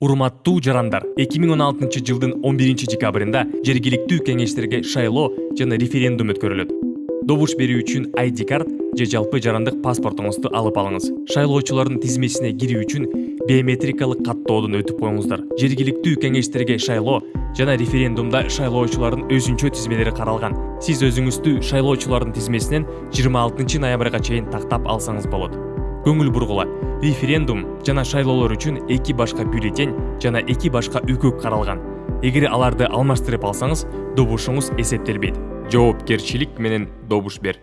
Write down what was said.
урматтуу жарандар. 2016 жылдын 11 декабрында жергиликтүү кеңештерге шайлоо жана референдум өткөрүлөт. Добуш берүү үчүн ID карт же жалпы жарандык паспортуңузду алып алыңыз. Шайлоочулардын тизмесине кирүү үчүн биометрикалык каттоодон өтүп коюңуздар. Жергиликтүү кеңештерге шайлоо жана референдумда шайлоочулардын өзүнчө тизмелери каралган. Сиз өзүңүздү шайлоочулардын тизмесинен 26 ноябрга чейин тактап алсаңыз болот. Көңүл бургула референдум жана шайлоолор үчүн эки башка бюллетень жана эки башка үкүк каралган. Эгер аларды алмаштырып алсаңыз добушуңуз эсептелбейт. Жоопкерчилик менен добуш бер.